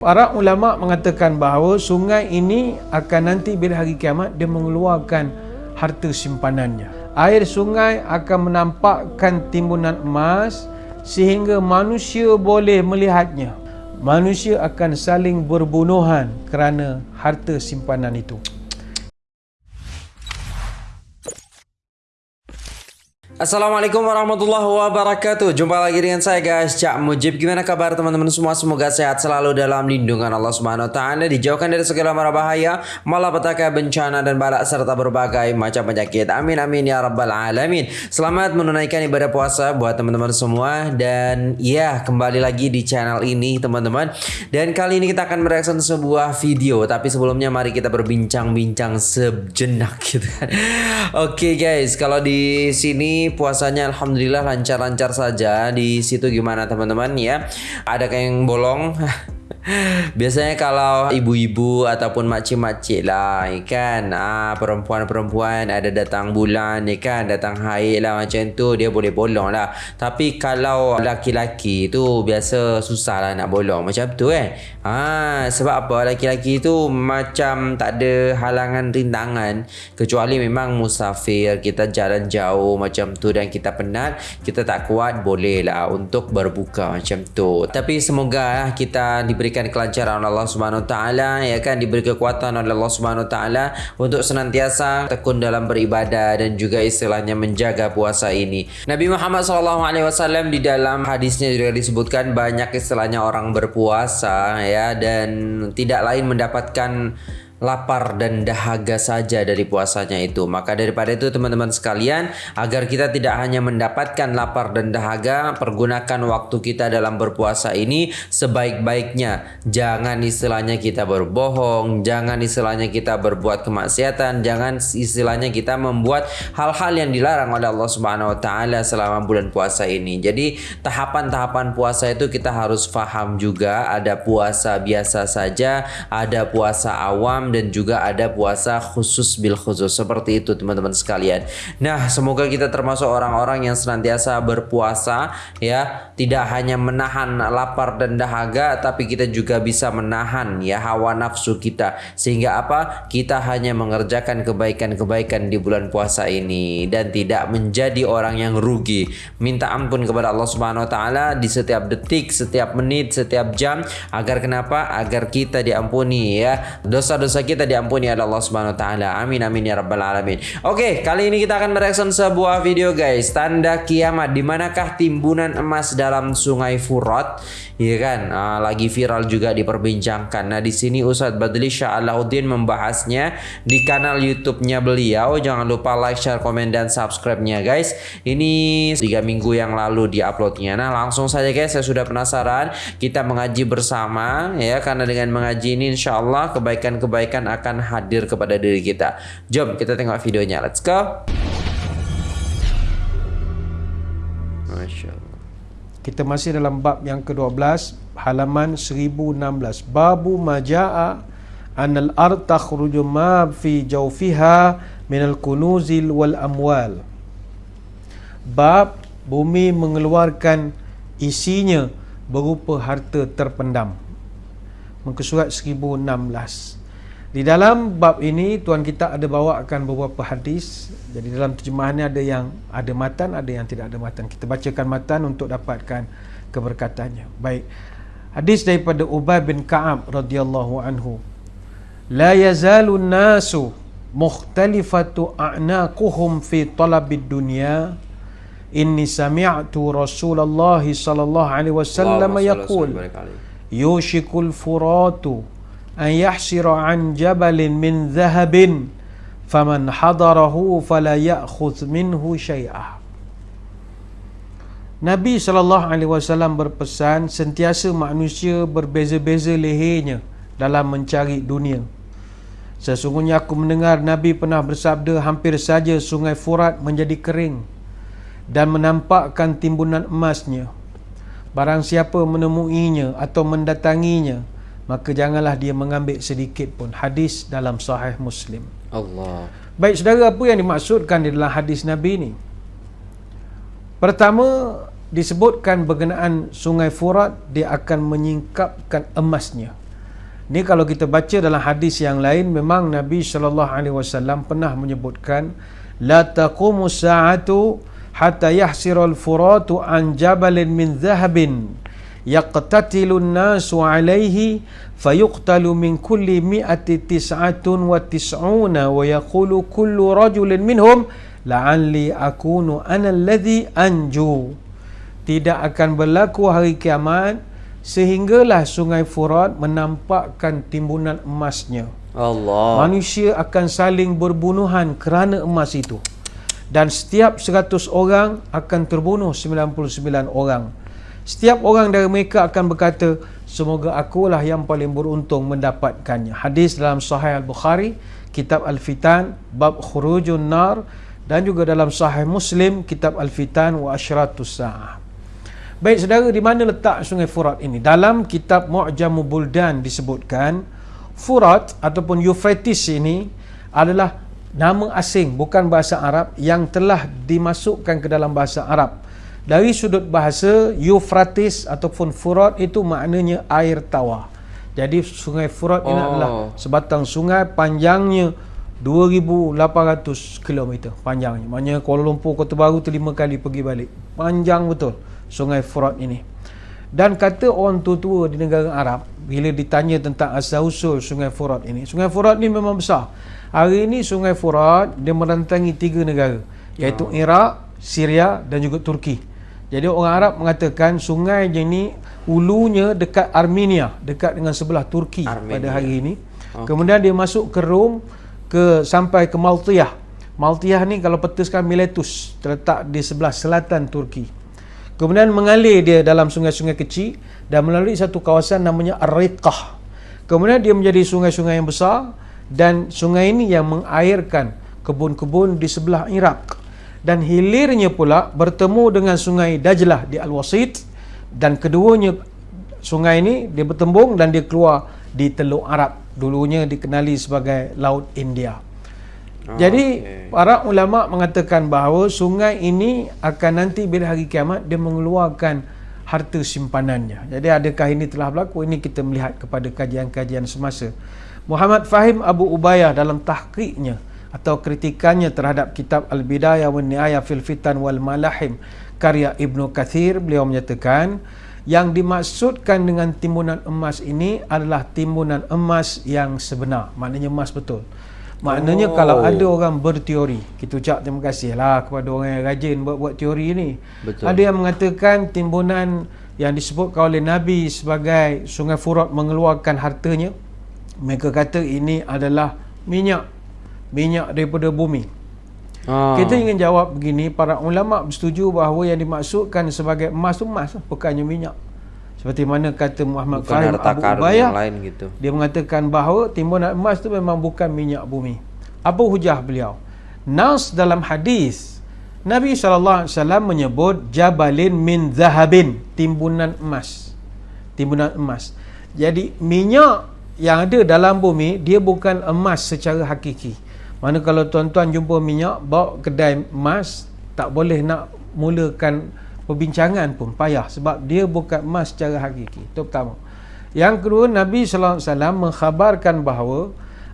Para ulama mengatakan bahawa sungai ini akan nanti bila hari kiamat dia mengeluarkan harta simpanannya. Air sungai akan menampakkan timbunan emas sehingga manusia boleh melihatnya. Manusia akan saling berbunuhan kerana harta simpanan itu. Assalamualaikum warahmatullahi wabarakatuh. Jumpa lagi dengan saya guys Cak Mujib. Gimana kabar teman-teman semua? Semoga sehat selalu dalam lindungan Allah Subhanahu Wa Taala. Dijauhkan dari segala mara bahaya Malapetaka bencana dan balak Serta berbagai macam penyakit. Amin amin ya rabbal alamin. Selamat menunaikan ibadah puasa Buat teman-teman semua. Dan ya kembali lagi di channel ini teman-teman. Dan kali ini kita akan mereaction sebuah video. Tapi sebelumnya mari kita berbincang-bincang sejenak gitu kan. Oke okay, guys Kalau di sini puasanya alhamdulillah lancar-lancar saja. Di situ gimana teman-teman ya? Ada yang bolong? Biasanya kalau ibu-ibu ataupun makcik-makcik lah kan ah, Perempuan-perempuan ada datang bulan ya kan Datang haid lah macam tu dia boleh bolong lah. Tapi kalau laki-laki tu biasa susah lah nak bolong macam tu eh. Ah, Sebab apa? Laki-laki tu macam tak ada halangan rintangan Kecuali memang musafir kita jalan jauh macam tu Dan kita penat kita tak kuat boleh lah untuk berbuka macam tu. Tapi semoga lah kita diberi diberikan kelancaran oleh Allah Subhanahu taala ya kan diberi kekuatan oleh Allah Subhanahu taala untuk senantiasa tekun dalam beribadah dan juga istilahnya menjaga puasa ini. Nabi Muhammad sallallahu alaihi wasallam di dalam hadisnya juga disebutkan banyak istilahnya orang berpuasa ya dan tidak lain mendapatkan lapar dan dahaga saja dari puasanya itu. Maka daripada itu teman-teman sekalian, agar kita tidak hanya mendapatkan lapar dan dahaga, pergunakan waktu kita dalam berpuasa ini sebaik-baiknya. Jangan istilahnya kita berbohong, jangan istilahnya kita berbuat kemaksiatan, jangan istilahnya kita membuat hal-hal yang dilarang oleh Allah Subhanahu wa taala selama bulan puasa ini. Jadi, tahapan-tahapan puasa itu kita harus faham juga, ada puasa biasa saja, ada puasa awam dan juga ada puasa khusus bil khusus seperti itu teman-teman sekalian. Nah, semoga kita termasuk orang-orang yang senantiasa berpuasa ya, tidak hanya menahan lapar dan dahaga tapi kita juga bisa menahan ya hawa nafsu kita sehingga apa? Kita hanya mengerjakan kebaikan-kebaikan di bulan puasa ini dan tidak menjadi orang yang rugi. Minta ampun kepada Allah Subhanahu wa taala di setiap detik, setiap menit, setiap jam agar kenapa? Agar kita diampuni ya dosa-dosa dosa kita diampuni oleh Allah Subhanahu taala. Amin amin ya rabbal alamin. Oke, kali ini kita akan mereaction sebuah video guys, tanda kiamat di manakah timbunan emas dalam Sungai Furat? Iya kan? Uh, lagi viral juga diperbincangkan. Nah, di sini Ustadz Badli Shah Alauddin membahasnya di kanal YouTube-nya beliau. Jangan lupa like, share, komen dan subscribe-nya guys. Ini tiga minggu yang lalu di-uploadnya. Nah, langsung saja guys, saya sudah penasaran. Kita mengaji bersama ya karena dengan mengaji ini insya Allah kebaikan-kebaikan kebaikan akan hadir kepada diri kita. Jom kita tengok videonya. Let's go. Masya Allah. Kita masih dalam bab yang ke-12 halaman 1016. Babu maja'a anal ard takhruju ma fi jawfiha min al-kunuzil wal amwal. Bab bumi mengeluarkan isinya berupa harta terpendam. Muka surat 1016. Di dalam bab ini tuan kita ada bawakan beberapa hadis. Jadi dalam terjemahannya ada yang ada matan, ada yang tidak ada matan. Kita bacakan matan untuk dapatkan keberkatannya. Baik. Hadis daripada Ubay bin Ka'ab radhiyallahu anhu. La yazalu nasu mukhtalifatu a'naquhum fi talabid dunya. Inni sami'tu Rasulullah sallallahu alaihi wasallam yaqul yushikul furatu an yahsira an jabalin min dhahabin faman hadarahu fala ya'khudh minhu syai'ah Nabi SAW berpesan sentiasa manusia berbeza-beza lehernya dalam mencari dunia. Sesungguhnya aku mendengar Nabi pernah bersabda hampir saja sungai Furat menjadi kering dan menampakkan timbunan emasnya. Barang siapa menemuinya atau mendatanginya, maka janganlah dia mengambil sedikit pun hadis dalam sahih Muslim. Allah. Baik saudara apa yang dimaksudkan di dalam hadis Nabi ini? Pertama disebutkan berkenaan Sungai Furat dia akan menyingkapkan emasnya. Ini kalau kita baca dalam hadis yang lain memang Nabi sallallahu alaihi wasallam pernah menyebutkan la taqumu sa'atu hatta yahsirul furatu an jabalin min dhahabin yaqtatilu an-nasu alaihi fayuqtalu min kulli mi'ati tis'atun wa tis'una wa yaqulu kullu rajulin minhum la'alli akunu ana alladhi anju tidak akan berlaku hari kiamat sehinggalah sungai Furat menampakkan timbunan emasnya. Allah. Manusia akan saling berbunuhan kerana emas itu. Dan setiap 100 orang akan terbunuh 99 orang. Setiap orang dari mereka akan berkata, semoga akulah yang paling beruntung mendapatkannya. Hadis dalam Sahih Al-Bukhari, Kitab Al-Fitan, Bab Khurujun Nar dan juga dalam Sahih Muslim, Kitab Al-Fitan wa Ashratus Sa'ah. Baik saudara, di mana letak sungai Furat ini? Dalam kitab Mu'jamu Buldan disebutkan, Furat ataupun Euphrates ini adalah nama asing, bukan bahasa Arab, yang telah dimasukkan ke dalam bahasa Arab. Dari sudut bahasa, Euphrates ataupun Furat itu maknanya air tawar. Jadi sungai Furat ini oh. adalah sebatang sungai panjangnya 2,800 km panjangnya. Maknanya Kuala Lumpur Kota Baru tu lima kali pergi balik. Panjang betul sungai Furat ini. Dan kata orang tua-tua di negara Arab, bila ditanya tentang asal-usul sungai Furat ini, sungai Furat ini memang besar. Hari ini sungai Furat, dia merantangi tiga negara, iaitu oh. Iraq, Syria dan juga Turki. Jadi orang Arab mengatakan sungai ini ulunya dekat Armenia, dekat dengan sebelah Turki Armenia. pada hari ini. Okay. Kemudian dia masuk ke Rom, ke sampai ke Maltiyah. Maltiyah ni kalau petuskan Miletus, terletak di sebelah selatan Turki. Kemudian mengalir dia dalam sungai-sungai kecil dan melalui satu kawasan namanya Ar-Riqah. Kemudian dia menjadi sungai-sungai yang besar dan sungai ini yang mengairkan kebun-kebun di sebelah Iraq. Dan hilirnya pula bertemu dengan sungai Dajlah di Al-Wasit dan keduanya sungai ini dia bertembung dan dia keluar di Teluk Arab. Dulunya dikenali sebagai Laut India. Ah, Jadi okay. para ulama mengatakan bahawa sungai ini akan nanti bila hari kiamat dia mengeluarkan harta simpanannya. Jadi adakah ini telah berlaku? Ini kita melihat kepada kajian-kajian semasa. Muhammad Fahim Abu Ubayyah dalam tahqiqnya atau kritikannya terhadap kitab Al-Bidayah wa Nihayah fil Fitan wal Malahim karya Ibnu Kathir beliau menyatakan yang dimaksudkan dengan timbunan emas ini adalah timbunan emas yang sebenar. Maknanya emas betul. Maknanya oh. kalau ada orang berteori, kita ucap terima kasih lah kepada orang yang rajin buat-buat teori ni. Betul. Ada yang mengatakan timbunan yang disebutkan oleh Nabi sebagai sungai Furat mengeluarkan hartanya. Mereka kata ini adalah minyak. Minyak daripada bumi. Ah. Kita ingin jawab begini, para ulama bersetuju bahawa yang dimaksudkan sebagai emas tu emas, bukannya minyak. Seperti mana kata Muhammad Fahim Abu Ubayyah lain gitu. Dia mengatakan bahawa timbunan emas itu memang bukan minyak bumi. Apa hujah beliau? Nas dalam hadis Nabi SAW menyebut Jabalin min zahabin Timbunan emas Timbunan emas Jadi minyak yang ada dalam bumi Dia bukan emas secara hakiki Mana kalau tuan-tuan jumpa minyak Bawa kedai emas Tak boleh nak mulakan perbincangan pun payah sebab dia bukan emas secara hakiki. Itu pertama. Yang kedua, Nabi sallallahu alaihi wasallam mengkhabarkan bahawa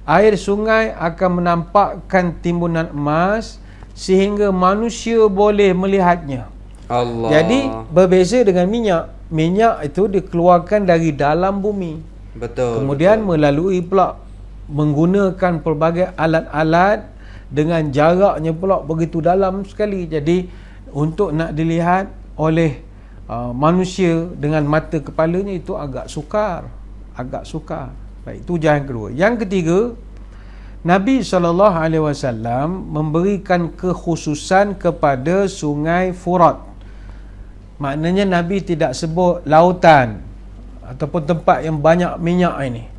air sungai akan menampakkan timbunan emas sehingga manusia boleh melihatnya. Allah. Jadi berbeza dengan minyak. Minyak itu dikeluarkan dari dalam bumi. Betul. Kemudian betul. melalui pula menggunakan pelbagai alat-alat dengan jaraknya pula begitu dalam sekali. Jadi untuk nak dilihat oleh uh, manusia dengan mata kepalanya itu agak sukar agak sukar. Baik itu jalan kedua. Yang ketiga Nabi SAW memberikan kekhususan kepada sungai Furat. Maknanya Nabi tidak sebut lautan ataupun tempat yang banyak minyak ini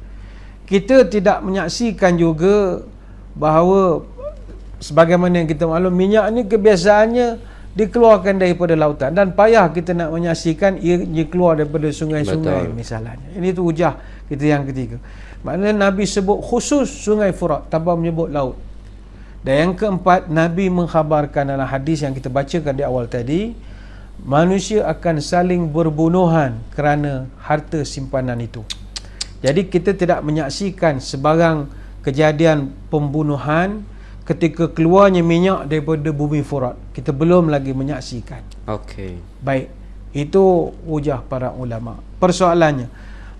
kita tidak menyaksikan juga bahawa sebagaimana yang kita maklum minyak ini kebiasaannya dikeluarkan daripada lautan dan payah kita nak menyaksikan ia, ia keluar daripada sungai-sungai misalnya. Ini tu hujah kita yang ketiga. Maknanya Nabi sebut khusus sungai Furat tanpa menyebut laut. Dan yang keempat Nabi mengkhabarkan dalam hadis yang kita bacakan di awal tadi manusia akan saling berbunuhan kerana harta simpanan itu Jadi kita tidak menyaksikan sebarang kejadian pembunuhan ketika keluarnya minyak daripada bumi Furat. Kita belum lagi menyaksikan. Okey. Baik. Itu hujah para ulama. Persoalannya,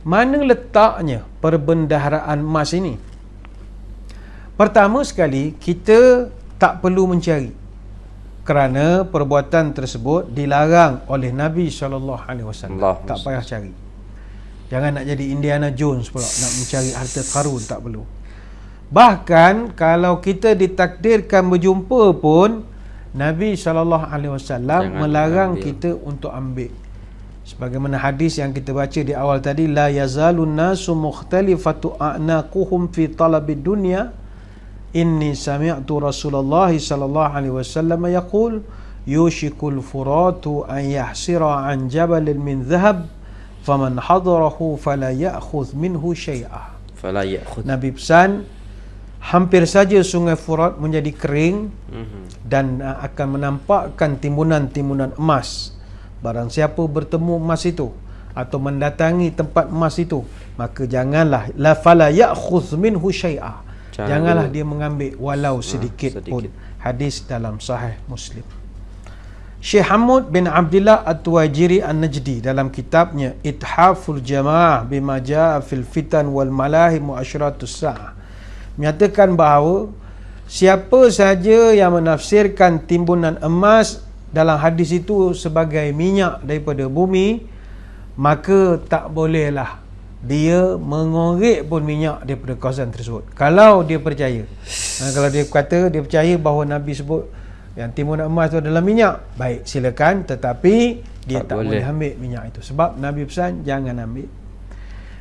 mana letaknya perbendaharaan emas ini? Pertama sekali, kita tak perlu mencari. Kerana perbuatan tersebut dilarang oleh Nabi SAW. Tak payah cari. Jangan nak jadi Indiana Jones pula nak mencari harta karun tak perlu. Bahkan kalau kita ditakdirkan berjumpa pun Nabi SAW melarang ambil. kita untuk ambil. Sebagaimana hadis yang kita baca di awal tadi la yazalun nasu mukhtalifatu a'naquhum fi talabid dunya inni sami'tu Rasulullah sallallahu alaihi wasallam yaqul yushikul furatu an yahsira an jabalin min dhahab faman hadarahu fala ya'khudh minhu syai'a fala ya'khudh. Nabi pesan hampir saja sungai Furat menjadi kering mm-hmm. dan uh, akan menampakkan timbunan-timbunan emas. Barang siapa bertemu emas itu atau mendatangi tempat emas itu maka janganlah la fala ya'khudh minhu syai'a janganlah dia. mengambil walau sedikit, ha, sedikit. pun. Hadis dalam sahih Muslim Syekh Hamud bin Abdullah At-Tuwajiri An-Najdi dalam kitabnya Ithaful Jamaah bima jaa fil fitan wal malahim wa asyratus sa'ah menyatakan bahawa siapa saja yang menafsirkan timbunan emas dalam hadis itu sebagai minyak daripada bumi maka tak bolehlah dia mengorek pun minyak daripada kawasan tersebut. Kalau dia percaya. Kalau dia kata dia percaya bahawa Nabi sebut yang timbunan emas itu adalah minyak. Baik silakan tetapi dia tak, tak boleh. boleh ambil minyak itu. Sebab Nabi pesan jangan ambil.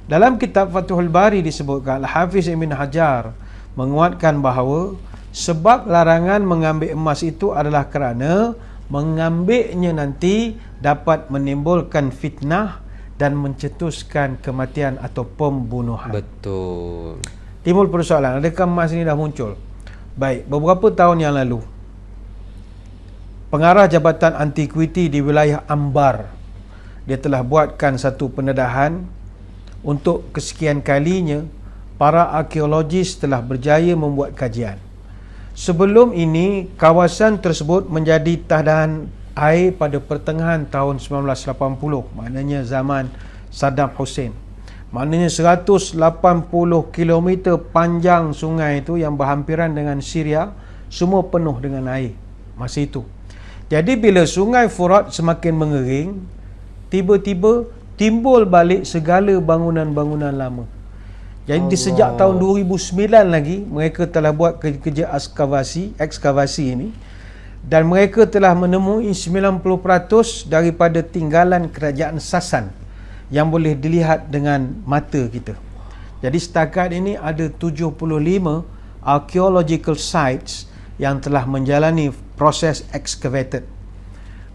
Dalam kitab Fathul Bari disebutkan Al-Hafiz Ibn Hajar menguatkan bahawa sebab larangan mengambil emas itu adalah kerana mengambilnya nanti dapat menimbulkan fitnah dan mencetuskan kematian atau pembunuhan. Betul. Timbul persoalan adakah emas ini dah muncul? Baik beberapa tahun yang lalu pengarah Jabatan Antiquity di wilayah Ambar. Dia telah buatkan satu pendedahan untuk kesekian kalinya para arkeologis telah berjaya membuat kajian. Sebelum ini kawasan tersebut menjadi tahan air pada pertengahan tahun 1980 maknanya zaman Saddam Hussein. Maknanya 180 km panjang sungai itu yang berhampiran dengan Syria semua penuh dengan air. Masa itu jadi bila sungai Furat semakin mengering, tiba-tiba timbul balik segala bangunan-bangunan lama. Jadi Allah. sejak tahun 2009 lagi mereka telah buat kerja ekskavasi, ekskavasi ini dan mereka telah menemui 90% daripada tinggalan kerajaan Sasan yang boleh dilihat dengan mata kita. Jadi setakat ini ada 75 archaeological sites yang telah menjalani proses excavated.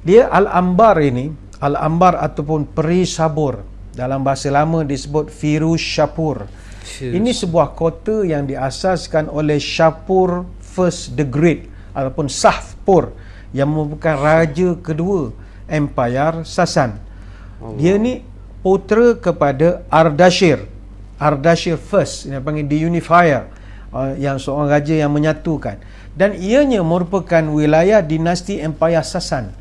Dia Al-Ambar ini, Al-Ambar ataupun Peri Sabur dalam bahasa lama disebut Firuz Shapur. Ini sebuah kota yang diasaskan oleh Shapur First the Great ataupun Sahpur yang merupakan raja kedua Empire Sasan. Dia ni putera kepada Ardashir. Ardashir First yang panggil the Unifier uh, yang seorang raja yang menyatukan dan ianya merupakan wilayah dinasti Empire Sasan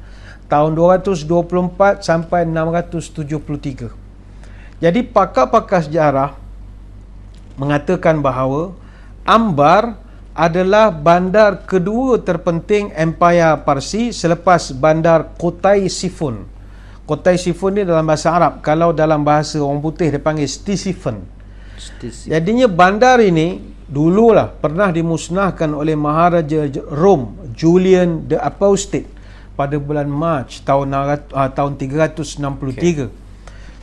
tahun 224 sampai 673. Jadi pakar-pakar sejarah mengatakan bahawa Ambar adalah bandar kedua terpenting Empire Parsi selepas bandar Kotai Sifun. Kotai Sifun ni dalam bahasa Arab. Kalau dalam bahasa orang putih dia panggil Stisifun. Jadinya bandar ini dululah pernah dimusnahkan oleh Maharaja Rom Julian the Apostate pada bulan Mac tahun uh, tahun 363. Okay.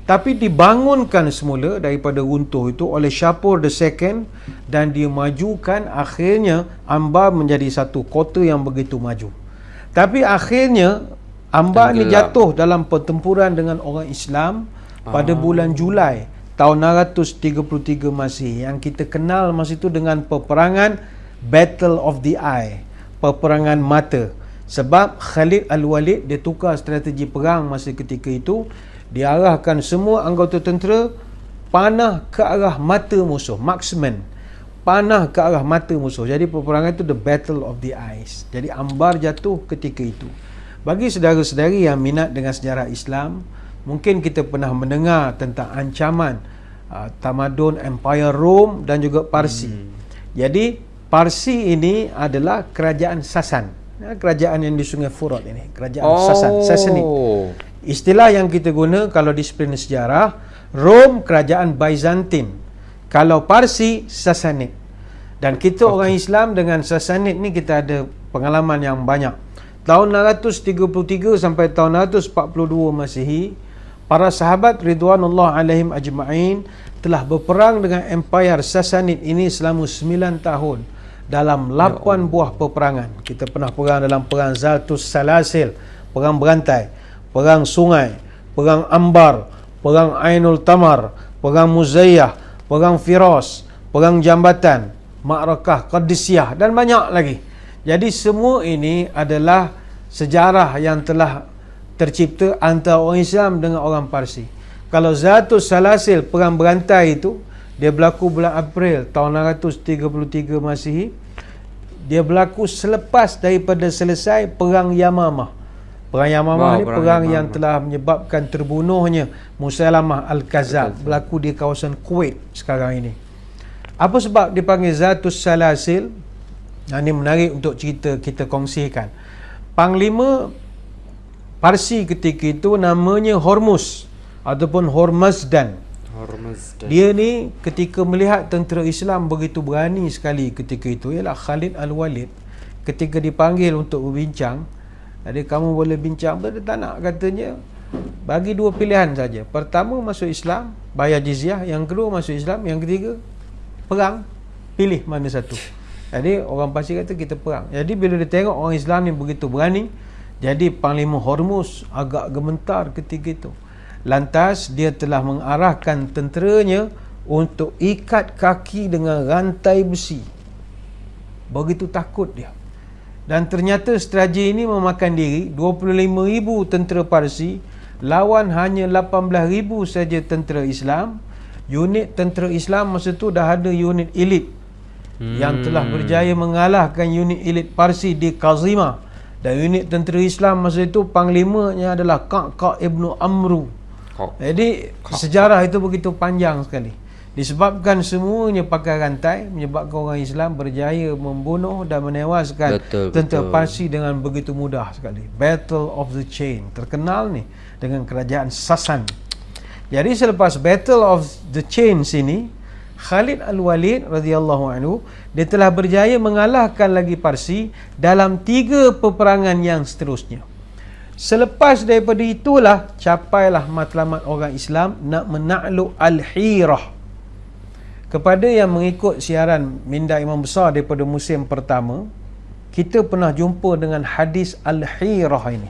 Tapi dibangunkan semula daripada runtuh itu oleh Shapur II dan dia majukan akhirnya Ambar menjadi satu kota yang begitu maju. Tapi akhirnya Ambar ni jatuh dalam pertempuran dengan orang Islam pada ah. bulan Julai tahun 633 Masih yang kita kenal masa itu dengan peperangan Battle of the Eye peperangan mata. Sebab Khalid Al-Walid dia tukar strategi perang masa ketika itu. Diarahkan semua anggota tentera panah ke arah mata musuh marksman panah ke arah mata musuh. Jadi peperangan itu the battle of the eyes. Jadi ambar jatuh ketika itu. Bagi saudara-saudari yang minat dengan sejarah Islam mungkin kita pernah mendengar tentang ancaman uh, tamadun empire Rome dan juga Parsi hmm. jadi Parsi ini adalah kerajaan Sasan ya, kerajaan yang di Sungai Furat ini kerajaan oh. Sasan Sassanid istilah yang kita guna kalau disiplin sejarah Rom kerajaan Byzantine kalau Parsi Sassanid dan kita okay. orang Islam dengan Sassanid ni kita ada pengalaman yang banyak tahun 633 sampai tahun 642 Masihi para sahabat Ridwanullah alaihim ajma'in telah berperang dengan Empire Sassanid ini selama 9 tahun dalam 8 ya buah peperangan kita pernah perang dalam perang Zaltus Salasil perang berantai perang sungai perang Ambar perang Ainul Tamar, perang Muzayyah, perang Firas, perang Jambatan, Ma'rakah Qadisiyah dan banyak lagi. Jadi semua ini adalah sejarah yang telah tercipta antara orang Islam dengan orang Parsi. Kalau Zatus Salasil perang berantai itu dia berlaku bulan April tahun 633 Masihi. Dia berlaku selepas daripada selesai perang Yamamah. Perang Yamamah wow, ni perang, perang yang telah menyebabkan terbunuhnya Musailamah Al-Kazab berlaku di kawasan Kuwait sekarang ini. Apa sebab dipanggil Zatus Salasil? Nah, ini menarik untuk cerita kita kongsikan. Panglima Parsi ketika itu namanya Hormuz ataupun Hormazdan. Hormazdan. Dia ni ketika melihat tentera Islam begitu berani sekali ketika itu ialah Khalid Al-Walid. Ketika dipanggil untuk berbincang jadi kamu boleh bincang? Dia tak nak katanya. Bagi dua pilihan saja. Pertama masuk Islam Bayar jizyah. Yang kedua masuk Islam. Yang ketiga Perang. Pilih mana satu. Jadi orang pasti kata kita perang. Jadi bila dia tengok orang Islam ni begitu berani Jadi Panglima Hormuz Agak gementar ketika itu Lantas dia telah mengarahkan tenteranya Untuk ikat kaki dengan rantai besi Begitu takut dia dan ternyata strategi ini memakan diri 25,000 tentera Parsi lawan hanya 18,000 saja tentera Islam. Unit tentera Islam masa tu dah ada unit elit hmm. yang telah berjaya mengalahkan unit elit Parsi di Kazima. Dan unit tentera Islam masa itu panglimanya adalah Kak Ibnu Amru. Jadi sejarah itu begitu panjang sekali. Disebabkan semuanya pakai rantai menyebabkan orang Islam berjaya membunuh dan menewaskan betul, tentera betul. Parsi dengan begitu mudah sekali. Battle of the Chain terkenal ni dengan kerajaan Sasan. Jadi selepas Battle of the Chain sini Khalid Al-Walid radhiyallahu anhu dia telah berjaya mengalahkan lagi Parsi dalam tiga peperangan yang seterusnya. Selepas daripada itulah capailah matlamat orang Islam nak menakluk Al-Hirah kepada yang mengikut siaran minda imam besar daripada musim pertama. Kita pernah jumpa dengan hadis Al-Hirah ini.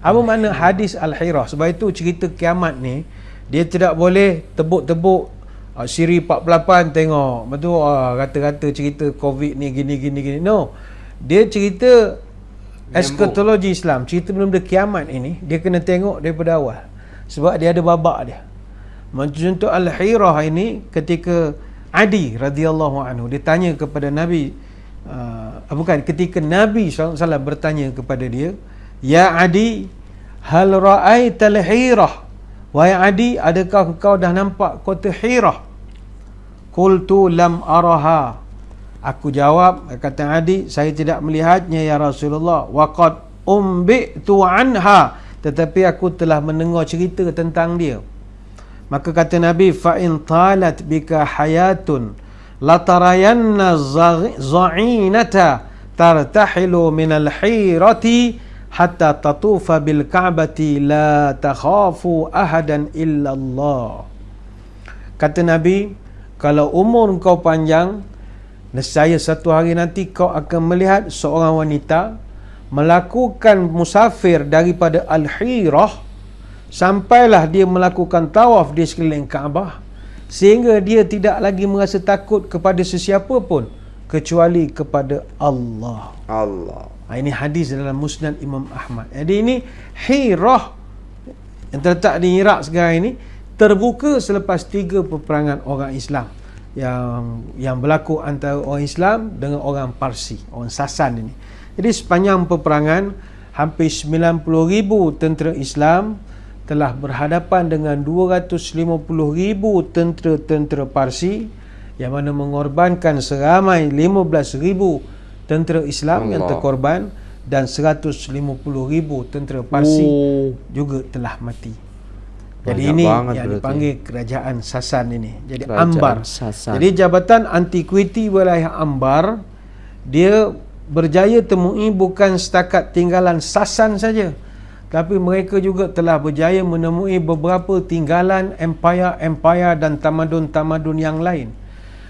Apa Al mana hadis Al-Hirah? Sebab itu cerita kiamat ni dia tidak boleh tebuk-tebuk uh, siri 48 tengok. Betul uh, kata-kata cerita covid ni gini gini gini. No. Dia cerita eskatologi Islam. Cerita benda kiamat ini dia kena tengok daripada awal. Sebab dia ada babak dia. Macam contoh Al-Hirah ini ketika Adi radhiyallahu anhu ditanya kepada Nabi uh, bukan ketika Nabi SAW bertanya kepada dia Ya Adi hal ra'aita al-Hirah Wahai Adi adakah kau dah nampak kota Hirah Qultu lam araha. Aku jawab kata Adi saya tidak melihatnya ya Rasulullah. Waqad umbitu anha. Tetapi aku telah mendengar cerita tentang dia. Maka kata Nabi fa in talat bika hayatun latarayanna za'inata tartahilu min al-hirati hatta tatufa bil ka'bati la takhafu ahadan illa Allah. Kata Nabi, kalau umur kau panjang, nescaya satu hari nanti kau akan melihat seorang wanita melakukan musafir daripada Al-Hirah sampailah dia melakukan tawaf di sekeliling Kaabah sehingga dia tidak lagi merasa takut kepada sesiapa pun kecuali kepada Allah. Allah. Ha, ini hadis dalam Musnad Imam Ahmad. Jadi ini Hirah yang terletak di Iraq sekarang ini terbuka selepas tiga peperangan orang Islam yang yang berlaku antara orang Islam dengan orang Parsi, orang Sasan ini. Jadi sepanjang peperangan hampir 90,000 tentera Islam telah berhadapan dengan 250,000 tentera-tentera Parsi yang mana mengorbankan seramai 15,000 tentera Islam Allah. yang terkorban dan 150,000 tentera Parsi oh. juga telah mati. Jadi Banyak ini yang berarti. dipanggil kerajaan Sasan ini. Jadi kerajaan Ambar. Sasan. Jadi Jabatan Antiquity Wilayah Ambar dia berjaya temui bukan setakat tinggalan Sasan saja. Tapi mereka juga telah berjaya menemui beberapa tinggalan empire-empire dan tamadun-tamadun yang lain.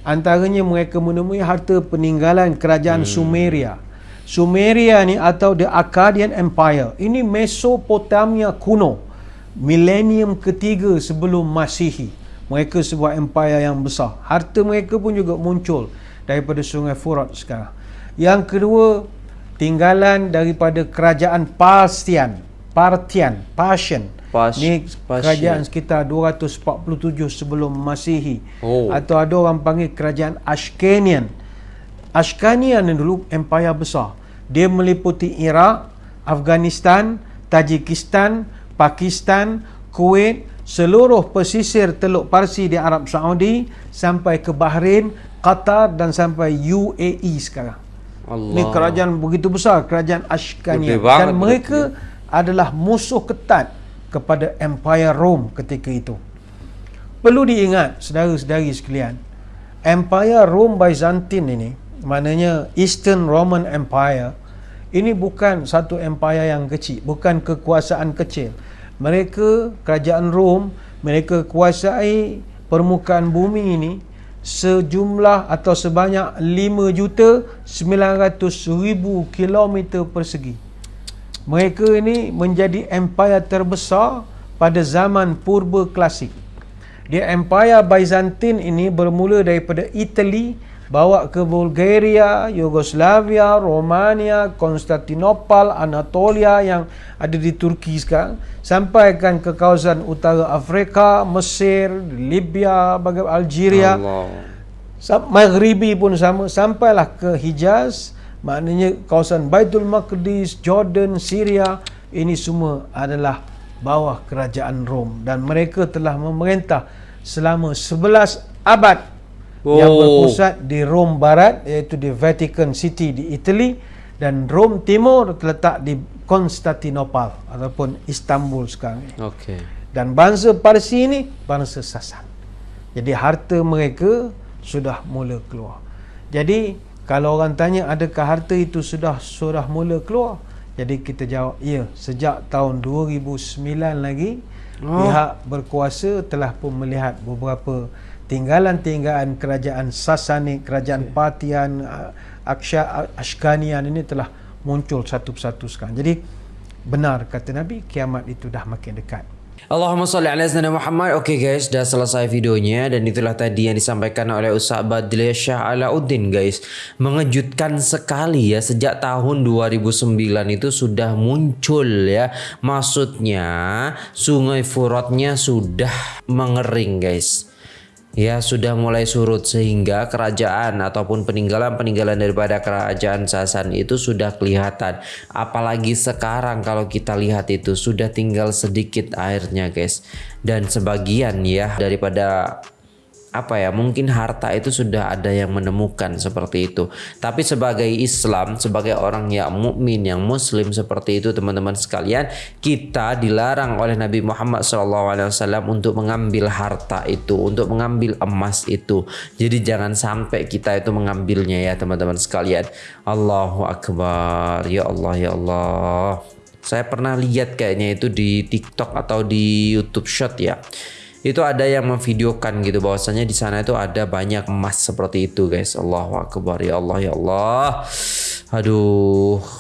Antaranya mereka menemui harta peninggalan kerajaan hmm. Sumeria. Sumeria ni atau the Akkadian Empire. Ini Mesopotamia kuno. Milenium ketiga sebelum Masihi. Mereka sebuah empire yang besar. Harta mereka pun juga muncul daripada sungai Furat sekarang. Yang kedua, tinggalan daripada kerajaan Partian. Partian, Partian. Ini kerajaan sekitar 247 sebelum Masihi. Oh. Atau ada orang panggil kerajaan Ashkanian. Ashkanian yang dulu empire besar. Dia meliputi Iraq, Afghanistan, Tajikistan, Pakistan, Kuwait, seluruh pesisir Teluk Parsi di Arab Saudi sampai ke Bahrain, Qatar dan sampai UAE sekarang. Allah. Ini kerajaan begitu besar, kerajaan Ashkania. Dan mereka adalah musuh ketat kepada Empire Rome ketika itu. Perlu diingat, saudara-saudari sekalian, Empire Rome Byzantine ini, maknanya Eastern Roman Empire, ini bukan satu empire yang kecil, bukan kekuasaan kecil. Mereka, kerajaan Rom, mereka kuasai permukaan bumi ini sejumlah atau sebanyak 5 juta 900 ribu kilometer persegi. Mereka ini menjadi empire terbesar pada zaman purba klasik. Dia empire Byzantine ini bermula daripada Italy bawa ke Bulgaria, Yugoslavia, Romania, Konstantinopel, Anatolia yang ada di Turki sekarang sampaikan ke kawasan utara Afrika, Mesir, Libya, bagai Algeria. Maghribi pun sama sampailah ke Hijaz, maknanya kawasan Baitul Maqdis, Jordan, Syria, ini semua adalah bawah kerajaan Rom dan mereka telah memerintah selama 11 abad oh. yang berpusat di Rom Barat iaitu di Vatican City di Italy dan Rom Timur terletak di Konstantinopel ataupun Istanbul sekarang. Okey. Dan bangsa Parsi ini bangsa Sasan. Jadi harta mereka sudah mula keluar. Jadi kalau orang tanya adakah harta itu sudah sudah mula keluar? Jadi kita jawab ya, sejak tahun 2009 lagi oh. pihak berkuasa telah pun melihat beberapa tinggalan-tinggalan kerajaan Sasani, kerajaan okay. Partian, Aksha, Ashkanian ini telah muncul satu persatu sekarang. Jadi benar kata Nabi kiamat itu dah makin dekat. Allahumma salli ala sayyidina Muhammad. Okey guys, dah selesai videonya dan itulah tadi yang disampaikan oleh Ustaz Badli Syah Alauddin guys. Mengejutkan sekali ya sejak tahun 2009 itu sudah muncul ya. Maksudnya sungai Furatnya sudah mengering guys ya sudah mulai surut sehingga kerajaan ataupun peninggalan-peninggalan daripada kerajaan Sasan itu sudah kelihatan. Apalagi sekarang kalau kita lihat itu sudah tinggal sedikit airnya guys. Dan sebagian ya daripada apa ya mungkin harta itu sudah ada yang menemukan seperti itu. Tapi sebagai Islam sebagai orang yang mukmin yang muslim seperti itu teman-teman sekalian kita dilarang oleh Nabi Muhammad SAW untuk mengambil harta itu untuk mengambil emas itu. Jadi jangan sampai kita itu mengambilnya ya teman-teman sekalian. Allahu Akbar. Ya Allah ya Allah. Saya pernah lihat kayaknya itu di TikTok atau di YouTube Shot ya itu ada yang memvideokan gitu bahwasanya di sana itu ada banyak emas seperti itu guys. Allahu akbar. Ya Allah ya Allah. Aduh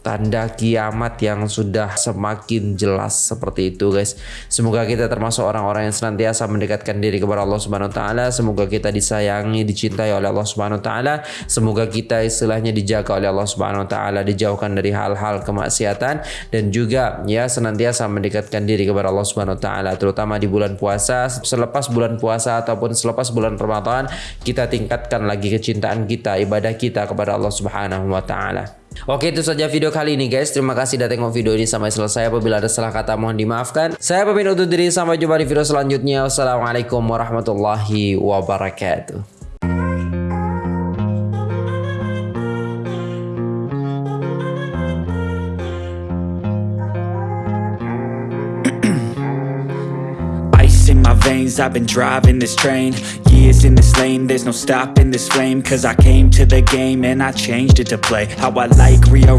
tanda kiamat yang sudah semakin jelas seperti itu guys. Semoga kita termasuk orang-orang yang senantiasa mendekatkan diri kepada Allah Subhanahu wa taala. Semoga kita disayangi, dicintai oleh Allah Subhanahu wa taala. Semoga kita istilahnya dijaga oleh Allah Subhanahu wa taala, dijauhkan dari hal-hal kemaksiatan dan juga ya senantiasa mendekatkan diri kepada Allah Subhanahu wa taala terutama di bulan puasa. Selepas bulan puasa ataupun selepas bulan Ramadan kita tingkatkan lagi kecintaan kita, ibadah kita kepada Allah Subhanahu wa taala. Oke itu saja video kali ini guys. Terima kasih sudah tengok video ini sampai selesai. Apabila ada salah kata mohon dimaafkan. Saya pamit undur diri. Sampai jumpa di video selanjutnya. Wassalamualaikum warahmatullahi wabarakatuh I've been driving this train Years in this lane. There's no stopping this flame Cause I came to the game And I changed it to play. How I like rearrange